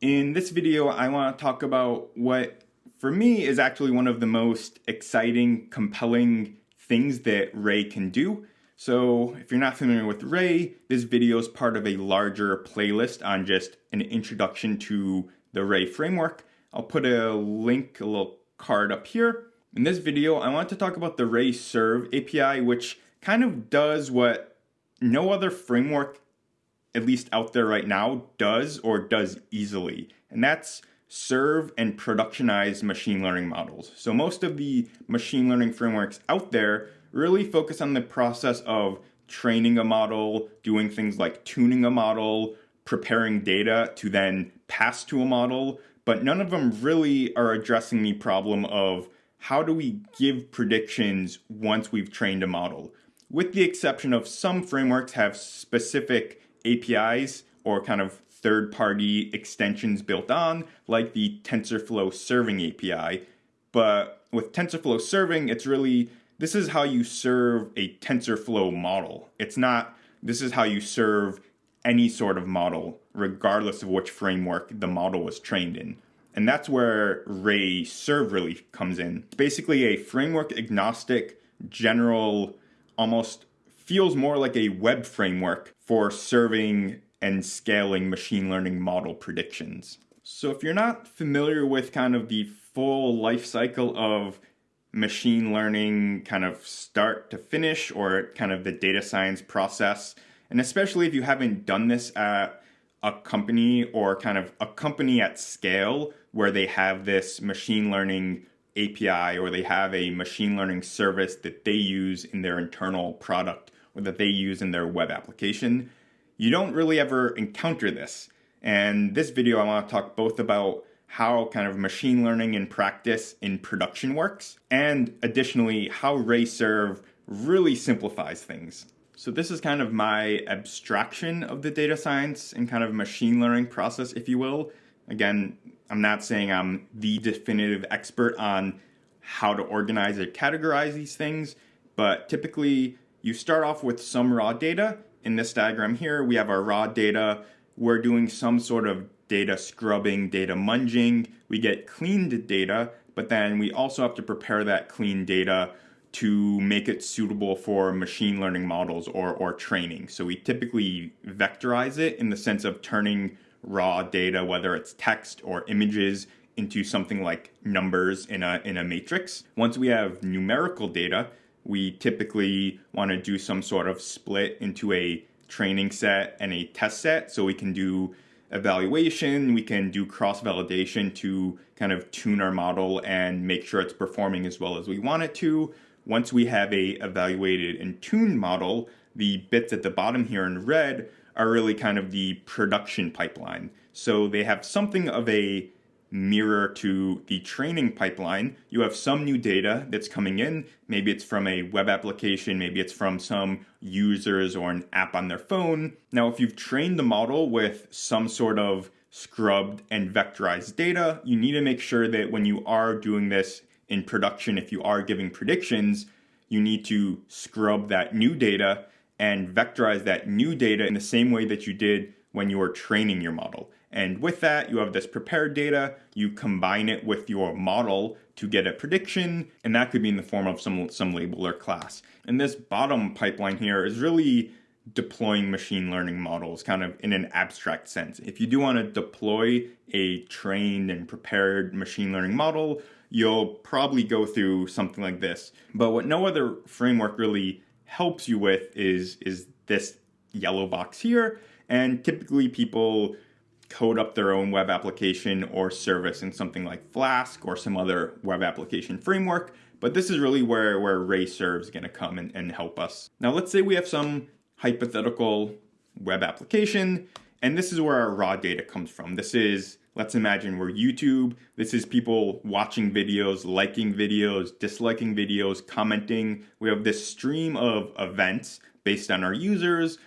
In this video, I want to talk about what, for me, is actually one of the most exciting, compelling things that Ray can do. So if you're not familiar with Ray, this video is part of a larger playlist on just an introduction to the Ray framework. I'll put a link, a little card up here. In this video, I want to talk about the Ray Serve API, which kind of does what no other framework at least out there right now, does or does easily. And that's serve and productionize machine learning models. So most of the machine learning frameworks out there really focus on the process of training a model, doing things like tuning a model, preparing data to then pass to a model, but none of them really are addressing the problem of how do we give predictions once we've trained a model. With the exception of some frameworks have specific APIs or kind of third party extensions built on, like the TensorFlow serving API. But with TensorFlow serving, it's really this is how you serve a TensorFlow model. It's not this is how you serve any sort of model, regardless of which framework the model was trained in. And that's where Ray Serve really comes in. It's basically a framework agnostic, general, almost feels more like a web framework for serving and scaling machine learning model predictions. So if you're not familiar with kind of the full life cycle of machine learning kind of start to finish or kind of the data science process, and especially if you haven't done this at a company or kind of a company at scale where they have this machine learning API or they have a machine learning service that they use in their internal product that they use in their web application, you don't really ever encounter this. And this video, I want to talk both about how kind of machine learning in practice in production works, and additionally, how RayServe really simplifies things. So this is kind of my abstraction of the data science and kind of machine learning process, if you will. Again, I'm not saying I'm the definitive expert on how to organize or categorize these things, but typically you start off with some raw data. In this diagram here, we have our raw data. We're doing some sort of data scrubbing, data munging. We get cleaned data, but then we also have to prepare that clean data to make it suitable for machine learning models or, or training. So we typically vectorize it in the sense of turning raw data, whether it's text or images, into something like numbers in a, in a matrix. Once we have numerical data, we typically want to do some sort of split into a training set and a test set so we can do evaluation, we can do cross validation to kind of tune our model and make sure it's performing as well as we want it to. Once we have a evaluated and tuned model, the bits at the bottom here in red are really kind of the production pipeline. So they have something of a mirror to the training pipeline, you have some new data that's coming in. Maybe it's from a web application, maybe it's from some users or an app on their phone. Now, if you've trained the model with some sort of scrubbed and vectorized data, you need to make sure that when you are doing this in production, if you are giving predictions, you need to scrub that new data and vectorize that new data in the same way that you did when you were training your model. And with that, you have this prepared data, you combine it with your model to get a prediction, and that could be in the form of some, some label or class. And this bottom pipeline here is really deploying machine learning models kind of in an abstract sense. If you do want to deploy a trained and prepared machine learning model, you'll probably go through something like this. But what no other framework really helps you with is, is this yellow box here. And typically people code up their own web application or service in something like Flask or some other web application framework. But this is really where, where RayServe is going to come and, and help us. Now, let's say we have some hypothetical web application, and this is where our raw data comes from. This is, let's imagine we're YouTube. This is people watching videos, liking videos, disliking videos, commenting. We have this stream of events based on our users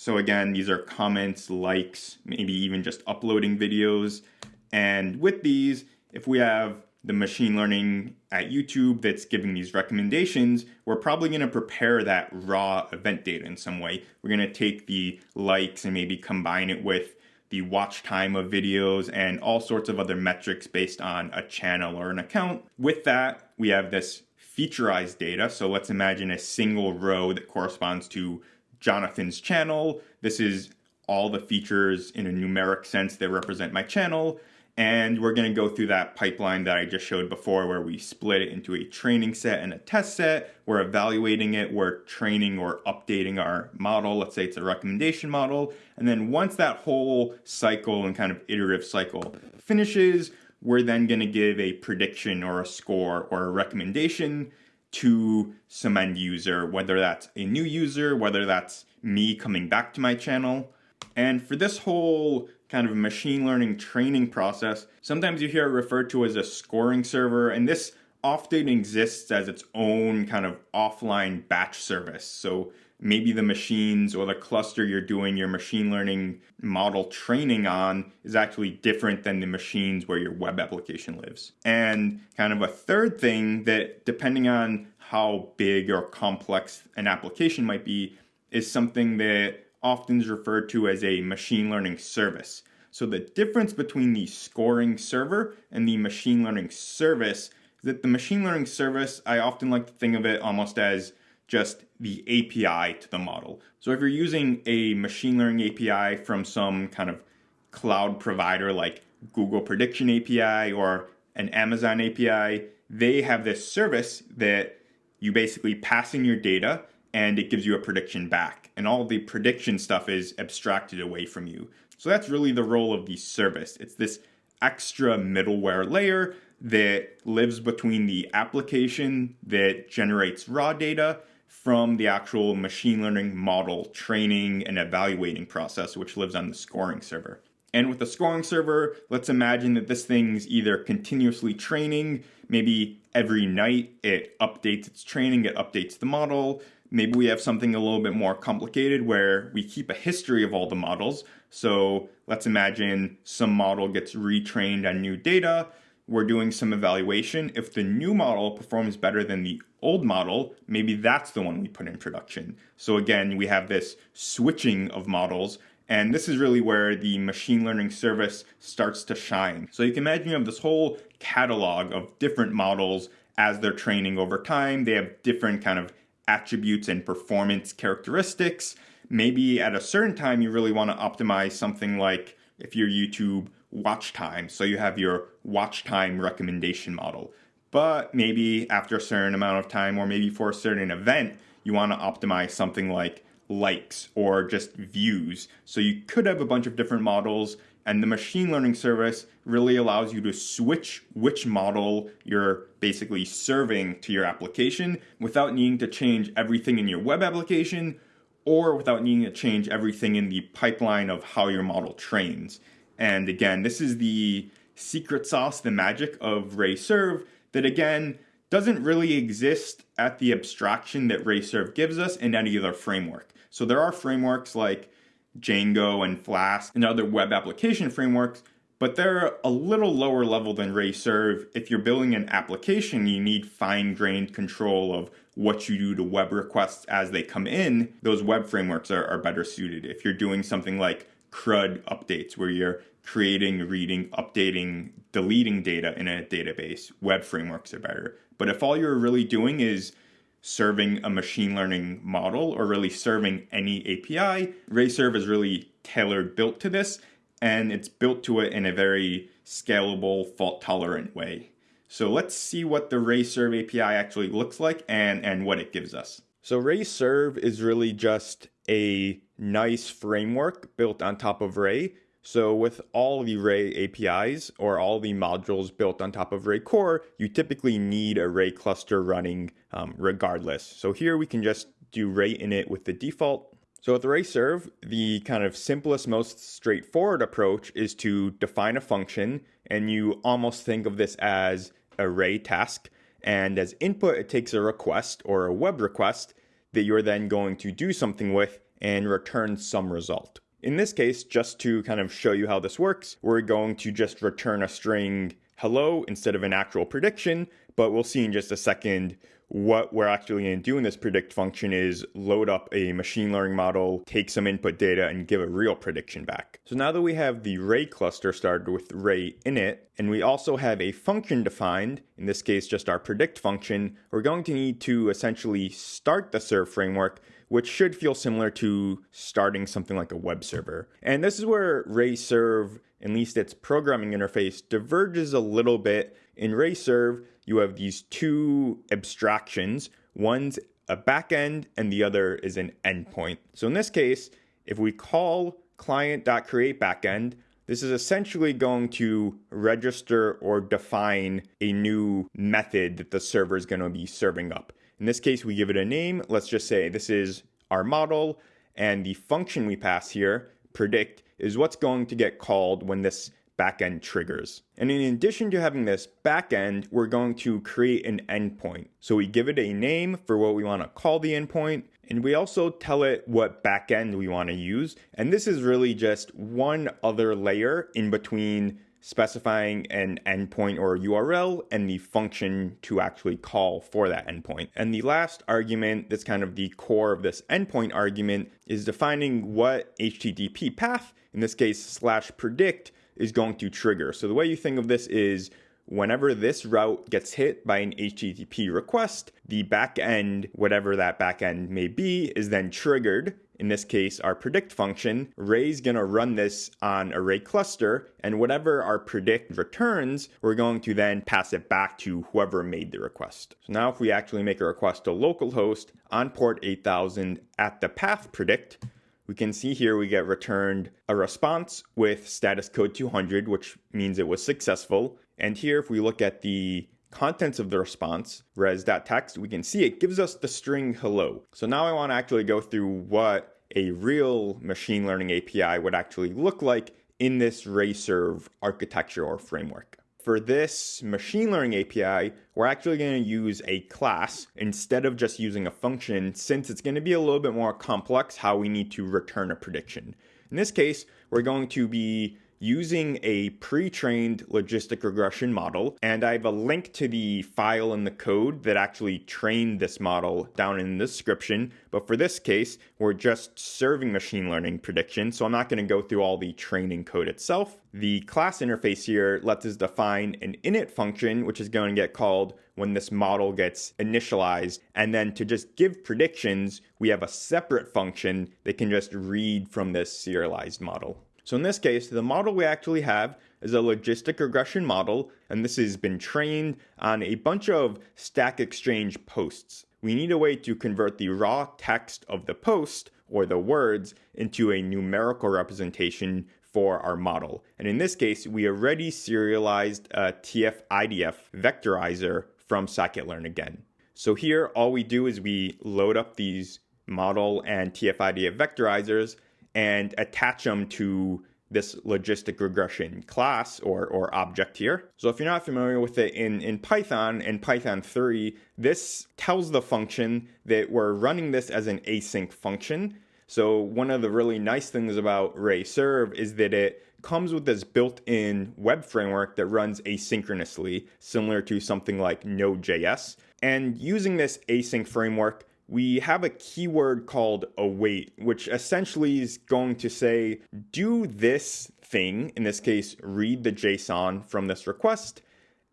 so again, these are comments, likes, maybe even just uploading videos. And with these, if we have the machine learning at YouTube that's giving these recommendations, we're probably going to prepare that raw event data in some way. We're going to take the likes and maybe combine it with the watch time of videos, and all sorts of other metrics based on a channel or an account. With that, we have this featureized data. So let's imagine a single row that corresponds to Jonathan's channel. This is all the features in a numeric sense that represent my channel. And we're going to go through that pipeline that I just showed before where we split it into a training set and a test set. We're evaluating it, we're training or updating our model. Let's say it's a recommendation model. And then once that whole cycle and kind of iterative cycle finishes, we're then going to give a prediction or a score or a recommendation to some end user, whether that's a new user, whether that's me coming back to my channel. And for this whole kind of machine learning training process. Sometimes you hear it referred to as a scoring server, and this often exists as its own kind of offline batch service. So maybe the machines or the cluster you're doing your machine learning model training on is actually different than the machines where your web application lives. And kind of a third thing that, depending on how big or complex an application might be, is something that often is referred to as a machine learning service. So the difference between the scoring server and the machine learning service is that the machine learning service, I often like to think of it almost as just the API to the model. So if you're using a machine learning API from some kind of cloud provider like Google Prediction API or an Amazon API, they have this service that you basically pass in your data and it gives you a prediction back. And all the prediction stuff is abstracted away from you. So that's really the role of the service. It's this extra middleware layer that lives between the application that generates raw data from the actual machine learning model training and evaluating process, which lives on the scoring server. And with the scoring server, let's imagine that this thing's either continuously training, maybe every night it updates its training, it updates the model, Maybe we have something a little bit more complicated where we keep a history of all the models. So let's imagine some model gets retrained on new data. We're doing some evaluation. If the new model performs better than the old model, maybe that's the one we put in production. So again, we have this switching of models and this is really where the machine learning service starts to shine. So you can imagine you have this whole catalog of different models as they're training over time. They have different kind of attributes and performance characteristics. Maybe at a certain time, you really want to optimize something like if your YouTube watch time. So you have your watch time recommendation model. But maybe after a certain amount of time, or maybe for a certain event, you want to optimize something like likes or just views. So you could have a bunch of different models and the machine learning service really allows you to switch which model you're basically serving to your application without needing to change everything in your web application or without needing to change everything in the pipeline of how your model trains. And again, this is the secret sauce, the magic of RayServe that again doesn't really exist at the abstraction that RayServe gives us in any other framework. So there are frameworks like Django and Flask and other web application frameworks, but they're a little lower level than RayServe. If you're building an application, you need fine-grained control of what you do to web requests as they come in. Those web frameworks are, are better suited. If you're doing something like CRUD updates, where you're creating, reading, updating, deleting data in a database, web frameworks are better. But if all you're really doing is serving a machine learning model or really serving any API. RayServe is really tailored built to this and it's built to it in a very scalable, fault tolerant way. So let's see what the RayServe API actually looks like and, and what it gives us. So RayServe is really just a nice framework built on top of Ray so with all the Ray APIs or all the modules built on top of Ray Core, you typically need a Ray cluster running um, regardless. So here we can just do Ray init with the default. So with Ray serve, the kind of simplest, most straightforward approach is to define a function and you almost think of this as a Ray task. And as input, it takes a request or a web request that you're then going to do something with and return some result. In this case, just to kind of show you how this works, we're going to just return a string hello instead of an actual prediction, but we'll see in just a second what we're actually going to do in this predict function is load up a machine learning model, take some input data, and give a real prediction back. So now that we have the Ray cluster started with Ray init, and we also have a function defined, in this case just our predict function, we're going to need to essentially start the serve framework which should feel similar to starting something like a web server. And this is where Ray Serve, at least its programming interface, diverges a little bit. In Ray Serve, you have these two abstractions. One's a backend and the other is an endpoint. So in this case, if we call client.create backend, this is essentially going to register or define a new method that the server is going to be serving up. In this case, we give it a name. Let's just say this is our model, and the function we pass here, predict, is what's going to get called when this backend triggers. And in addition to having this backend, we're going to create an endpoint. So we give it a name for what we want to call the endpoint, and we also tell it what backend we want to use. And this is really just one other layer in between specifying an endpoint or URL and the function to actually call for that endpoint. And the last argument that's kind of the core of this endpoint argument is defining what HTTP path, in this case slash predict, is going to trigger. So the way you think of this is whenever this route gets hit by an HTTP request, the backend, whatever that backend may be, is then triggered. In this case, our predict function, Ray's gonna run this on a Ray cluster, and whatever our predict returns, we're going to then pass it back to whoever made the request. So now if we actually make a request to localhost on port 8000 at the path predict, we can see here we get returned a response with status code 200, which means it was successful. And here, if we look at the contents of the response, res.text, we can see it gives us the string hello. So now I want to actually go through what a real machine learning API would actually look like in this RayServe architecture or framework for this machine learning API, we're actually going to use a class instead of just using a function since it's going to be a little bit more complex how we need to return a prediction. In this case, we're going to be using a pre-trained logistic regression model. And I have a link to the file in the code that actually trained this model down in the description. But for this case, we're just serving machine learning prediction. So I'm not going to go through all the training code itself. The class interface here lets us define an init function, which is going to get called when this model gets initialized. And then to just give predictions, we have a separate function that can just read from this serialized model. So in this case, the model we actually have is a logistic regression model, and this has been trained on a bunch of Stack Exchange posts. We need a way to convert the raw text of the post, or the words, into a numerical representation for our model. And in this case, we already serialized a TF-IDF vectorizer from scikit-learn again. So here, all we do is we load up these model and TF-IDF vectorizers, and attach them to this logistic regression class or, or object here. So if you're not familiar with it in, in Python, in Python 3, this tells the function that we're running this as an async function. So one of the really nice things about Ray Serve is that it comes with this built-in web framework that runs asynchronously, similar to something like Node.js. And using this async framework we have a keyword called await, which essentially is going to say, do this thing, in this case, read the JSON from this request,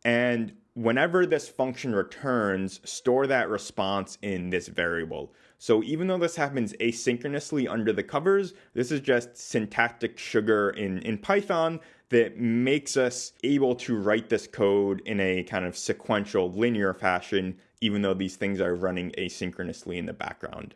and whenever this function returns, store that response in this variable. So even though this happens asynchronously under the covers, this is just syntactic sugar in, in Python that makes us able to write this code in a kind of sequential linear fashion even though these things are running asynchronously in the background.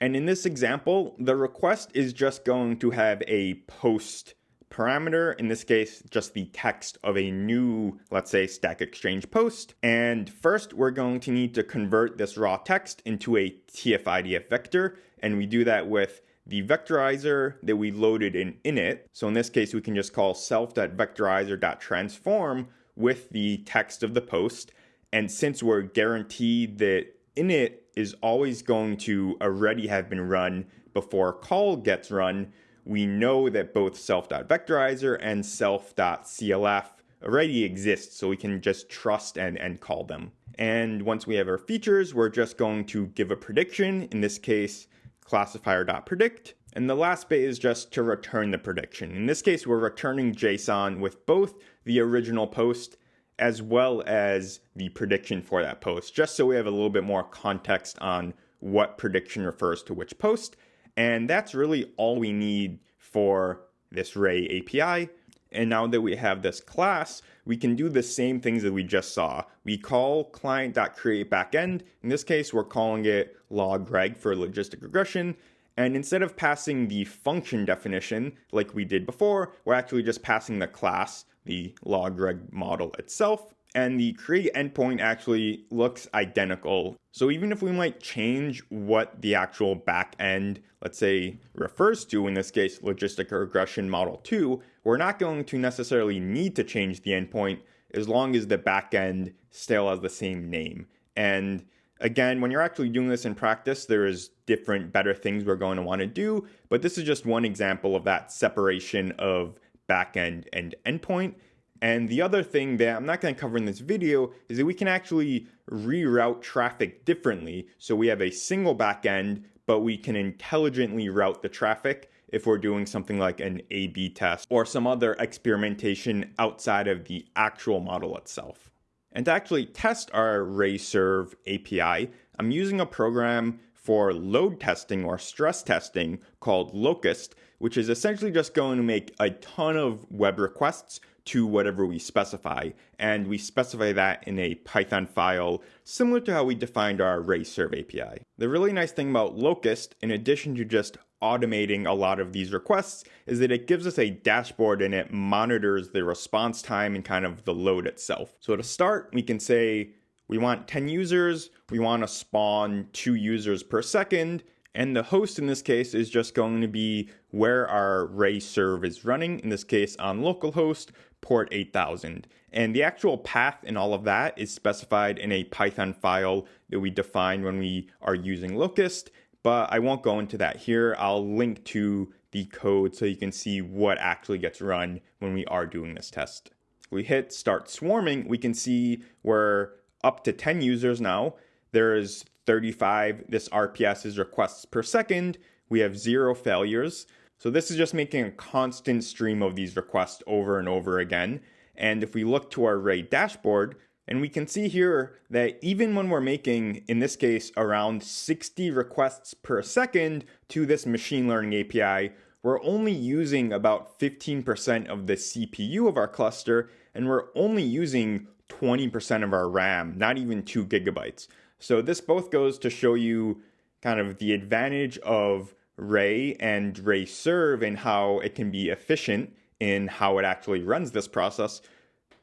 And in this example, the request is just going to have a post parameter, in this case, just the text of a new, let's say, Stack Exchange post. And first, we're going to need to convert this raw text into a TF-IDF vector, and we do that with the vectorizer that we loaded in init. So in this case, we can just call self.vectorizer.transform with the text of the post, and since we're guaranteed that init is always going to already have been run before call gets run, we know that both self.vectorizer and self.clf already exist so we can just trust and, and call them. And once we have our features, we're just going to give a prediction, in this case, classifier.predict. And the last bit is just to return the prediction. In this case, we're returning JSON with both the original post as well as the prediction for that post, just so we have a little bit more context on what prediction refers to which post. And that's really all we need for this Ray API. And now that we have this class, we can do the same things that we just saw. We call client.createBackend. In this case, we're calling it logreg for logistic regression. And instead of passing the function definition like we did before, we're actually just passing the class, the logreg model itself. And the create endpoint actually looks identical. So even if we might change what the actual backend, let's say, refers to, in this case, logistic regression model 2, we're not going to necessarily need to change the endpoint as long as the backend still has the same name. And again, when you're actually doing this in practice, there's different better things we're going to want to do, but this is just one example of that separation of backend and endpoint. And the other thing that I'm not going to cover in this video is that we can actually reroute traffic differently. So we have a single backend, but we can intelligently route the traffic if we're doing something like an A B test or some other experimentation outside of the actual model itself. And to actually test our RayServe API, I'm using a program for load testing or stress testing called Locust, which is essentially just going to make a ton of web requests to whatever we specify. And we specify that in a Python file, similar to how we defined our RayServe API. The really nice thing about Locust, in addition to just automating a lot of these requests, is that it gives us a dashboard and it monitors the response time and kind of the load itself. So to start, we can say we want 10 users, we want to spawn two users per second, and the host in this case is just going to be where our Ray serve is running, in this case on localhost, port 8000. And the actual path and all of that is specified in a Python file that we define when we are using Locust, but I won't go into that here. I'll link to the code so you can see what actually gets run when we are doing this test. we hit start swarming, we can see we're up to 10 users now. There is 35, this RPS is requests per second. We have zero failures. So this is just making a constant stream of these requests over and over again. And if we look to our Ray dashboard, and we can see here that even when we're making, in this case, around 60 requests per second to this machine learning API, we're only using about 15% of the CPU of our cluster, and we're only using 20% of our RAM, not even two gigabytes. So this both goes to show you kind of the advantage of Ray and Ray Serve and how it can be efficient in how it actually runs this process,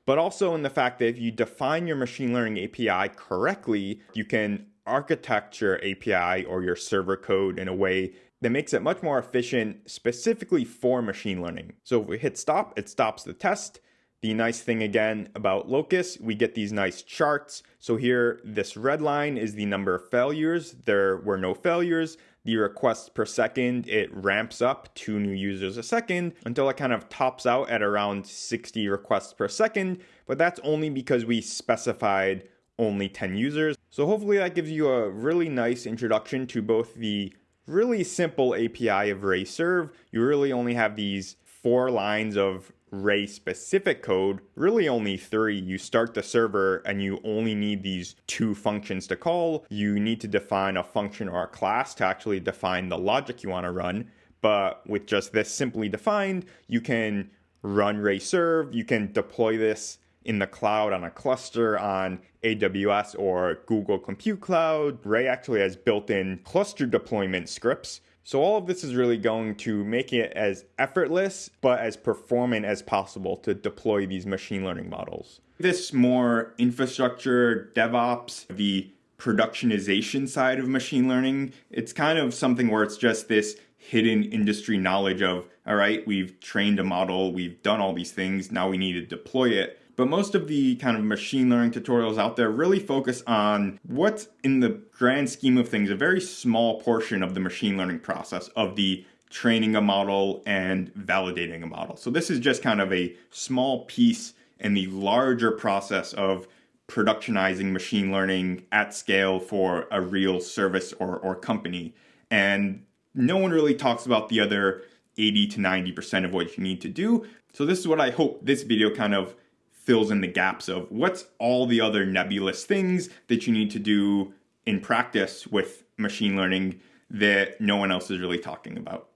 but also in the fact that if you define your machine learning API correctly, you can architect your API or your server code in a way that makes it much more efficient specifically for machine learning. So if we hit stop, it stops the test. The nice thing again about Locust, we get these nice charts. So here, this red line is the number of failures. There were no failures the requests per second, it ramps up two new users a second until it kind of tops out at around 60 requests per second. But that's only because we specified only 10 users. So hopefully that gives you a really nice introduction to both the really simple API of RayServe. You really only have these four lines of Ray specific code, really only three. You start the server and you only need these two functions to call. You need to define a function or a class to actually define the logic you want to run. But with just this simply defined, you can run Ray serve. You can deploy this in the cloud on a cluster on AWS or Google Compute Cloud. Ray actually has built in cluster deployment scripts so all of this is really going to make it as effortless but as performant as possible to deploy these machine learning models. This more infrastructure, DevOps, the productionization side of machine learning, it's kind of something where it's just this hidden industry knowledge of, all right, we've trained a model, we've done all these things, now we need to deploy it. But most of the kind of machine learning tutorials out there really focus on what's in the grand scheme of things, a very small portion of the machine learning process of the training a model and validating a model. So this is just kind of a small piece in the larger process of productionizing machine learning at scale for a real service or, or company. And no one really talks about the other 80 to 90% of what you need to do. So this is what I hope this video kind of fills in the gaps of what's all the other nebulous things that you need to do in practice with machine learning that no one else is really talking about.